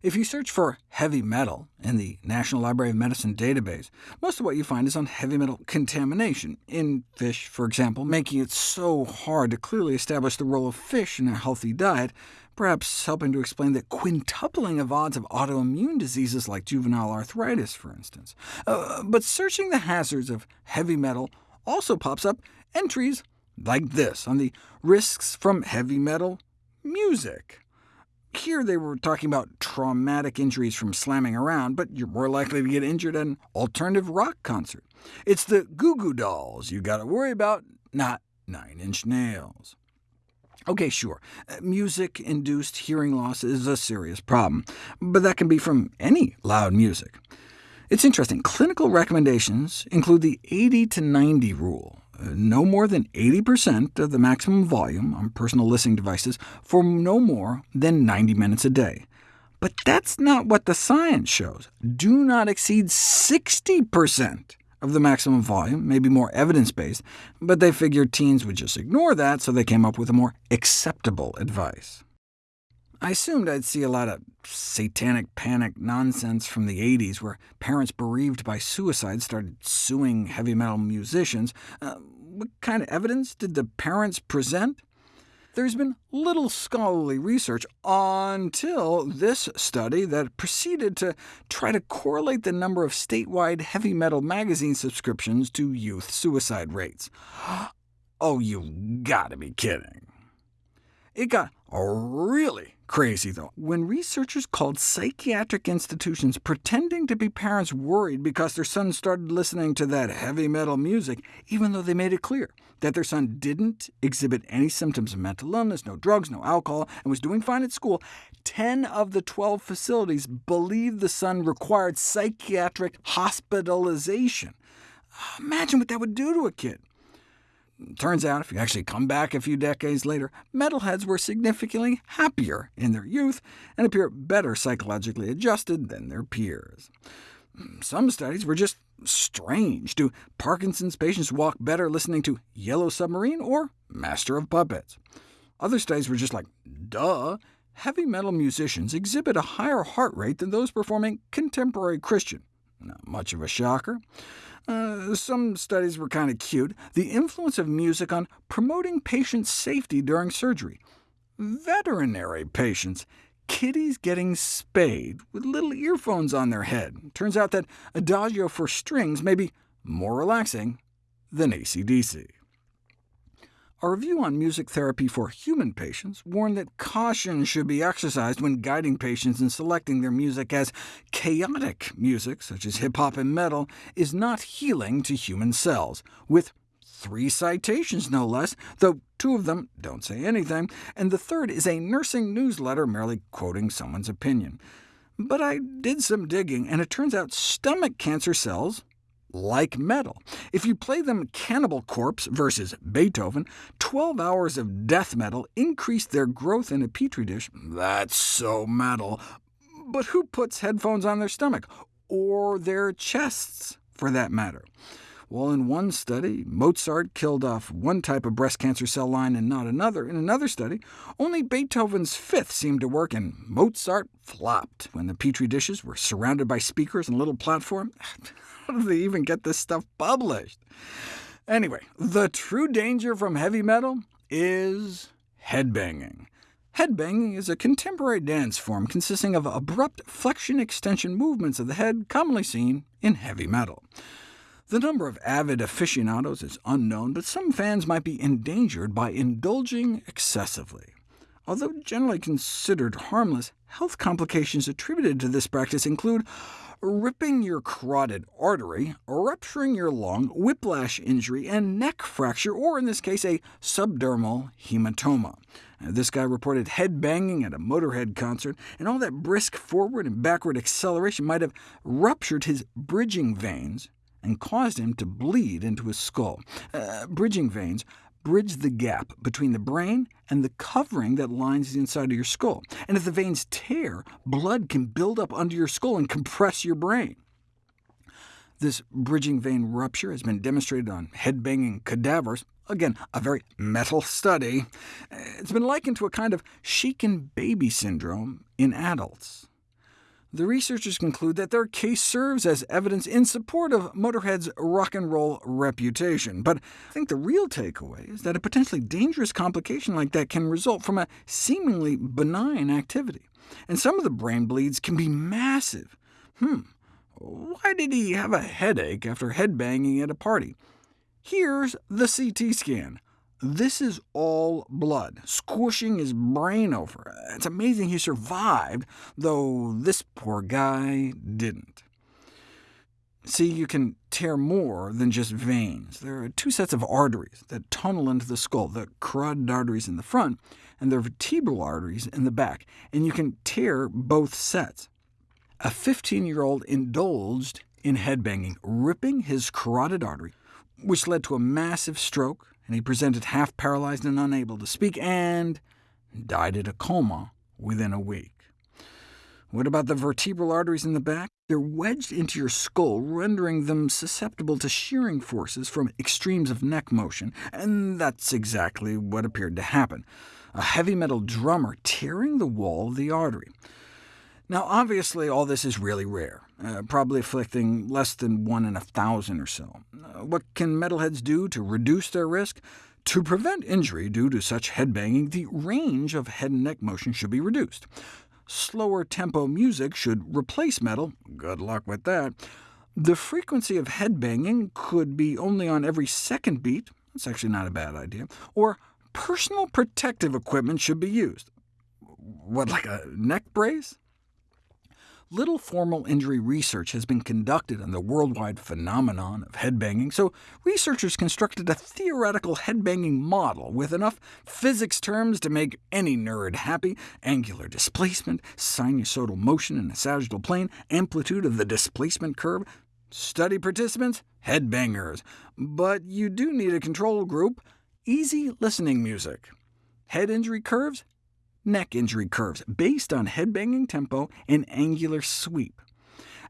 If you search for heavy metal in the National Library of Medicine database, most of what you find is on heavy metal contamination, in fish, for example, making it so hard to clearly establish the role of fish in a healthy diet, perhaps helping to explain the quintupling of odds of autoimmune diseases like juvenile arthritis, for instance. Uh, but searching the hazards of heavy metal also pops up entries like this on the risks from heavy metal music. Here they were talking about traumatic injuries from slamming around, but you're more likely to get injured at an alternative rock concert. It's the Goo Goo Dolls you gotta worry about, not Nine Inch Nails. OK, sure, uh, music-induced hearing loss is a serious problem, but that can be from any loud music. It's interesting, clinical recommendations include the 80 to 90 rule, no more than 80% of the maximum volume on personal listening devices for no more than 90 minutes a day. But that's not what the science shows. Do not exceed 60% of the maximum volume, maybe more evidence-based, but they figured teens would just ignore that, so they came up with a more acceptable advice. I assumed I'd see a lot of satanic panic nonsense from the 80s, where parents bereaved by suicide started suing heavy metal musicians. Uh, what kind of evidence did the parents present? There's been little scholarly research until this study that proceeded to try to correlate the number of statewide heavy metal magazine subscriptions to youth suicide rates. Oh, you've gotta be kidding. It got really Crazy, though, when researchers called psychiatric institutions pretending to be parents worried because their son started listening to that heavy metal music, even though they made it clear that their son didn't exhibit any symptoms of mental illness, no drugs, no alcohol, and was doing fine at school, 10 of the 12 facilities believed the son required psychiatric hospitalization. Imagine what that would do to a kid. Turns out, if you actually come back a few decades later, metalheads were significantly happier in their youth and appear better psychologically adjusted than their peers. Some studies were just strange. Do Parkinson's patients walk better listening to Yellow Submarine or Master of Puppets? Other studies were just like, duh, heavy metal musicians exhibit a higher heart rate than those performing contemporary Christian. Not much of a shocker. Uh, some studies were kind of cute. The influence of music on promoting patient safety during surgery. Veterinary patients. Kitties getting spayed with little earphones on their head. Turns out that adagio for strings may be more relaxing than ACDC. A review on music therapy for human patients warned that caution should be exercised when guiding patients in selecting their music, as chaotic music, such as hip-hop and metal, is not healing to human cells, with three citations no less, though two of them don't say anything, and the third is a nursing newsletter merely quoting someone's opinion. But I did some digging, and it turns out stomach cancer cells like metal. If you play them Cannibal Corpse versus Beethoven, 12 hours of death metal increased their growth in a petri dish. That's so metal. But who puts headphones on their stomach? Or their chests, for that matter? Well, in one study, Mozart killed off one type of breast cancer cell line and not another. In another study, only Beethoven's fifth seemed to work, and Mozart flopped when the petri dishes were surrounded by speakers and a little platform. How do they even get this stuff published? Anyway, the true danger from heavy metal is headbanging. Headbanging is a contemporary dance form consisting of abrupt flexion-extension movements of the head commonly seen in heavy metal. The number of avid aficionados is unknown, but some fans might be endangered by indulging excessively. Although generally considered harmless, health complications attributed to this practice include ripping your carotid artery, rupturing your lung, whiplash injury, and neck fracture, or in this case, a subdural hematoma. This guy reported head banging at a Motorhead concert, and all that brisk forward and backward acceleration might have ruptured his bridging veins and caused him to bleed into his skull. Uh, bridging veins bridge the gap between the brain and the covering that lines the inside of your skull. And if the veins tear, blood can build up under your skull and compress your brain. This bridging vein rupture has been demonstrated on head-banging cadavers, again, a very metal study. It's been likened to a kind of shaken baby syndrome in adults. The researchers conclude that their case serves as evidence in support of Motorhead's rock and roll reputation. But I think the real takeaway is that a potentially dangerous complication like that can result from a seemingly benign activity. And some of the brain bleeds can be massive. Hmm, why did he have a headache after headbanging at a party? Here's the CT scan. This is all blood, squishing his brain over. It's amazing he survived, though this poor guy didn't. See, you can tear more than just veins. There are two sets of arteries that tunnel into the skull, the carotid arteries in the front, and the vertebral arteries in the back, and you can tear both sets. A 15-year-old indulged in headbanging, ripping his carotid artery, which led to a massive stroke, and he presented half-paralyzed and unable to speak, and died in a coma within a week. What about the vertebral arteries in the back? They're wedged into your skull, rendering them susceptible to shearing forces from extremes of neck motion, and that's exactly what appeared to happen. A heavy metal drummer tearing the wall of the artery. Now, obviously, all this is really rare, uh, probably afflicting less than one in a thousand or so. Uh, what can metalheads do to reduce their risk? To prevent injury due to such headbanging, the range of head and neck motion should be reduced. Slower tempo music should replace metal. Good luck with that. The frequency of headbanging could be only on every second beat. That's actually not a bad idea. Or personal protective equipment should be used. What, like a neck brace? Little formal injury research has been conducted on the worldwide phenomenon of headbanging, so researchers constructed a theoretical headbanging model with enough physics terms to make any nerd happy— angular displacement, sinusoidal motion in a sagittal plane, amplitude of the displacement curve. Study participants? Headbangers. But you do need a control group. Easy listening music. Head injury curves? Neck injury curves based on headbanging tempo and angular sweep.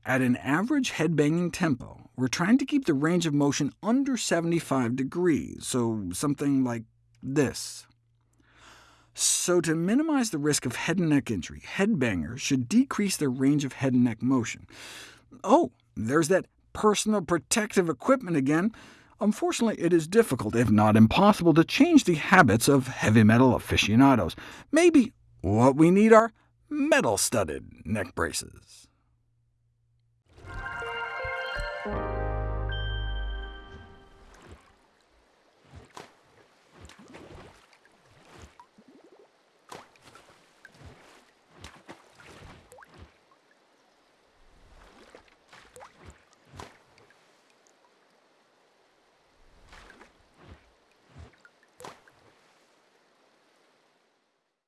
At an average headbanging tempo, we're trying to keep the range of motion under 75 degrees, so something like this. So to minimize the risk of head and neck injury, headbangers should decrease their range of head and neck motion. Oh, there's that personal protective equipment again. Unfortunately, it is difficult, if not impossible, to change the habits of heavy metal aficionados. Maybe what we need are metal-studded neck braces.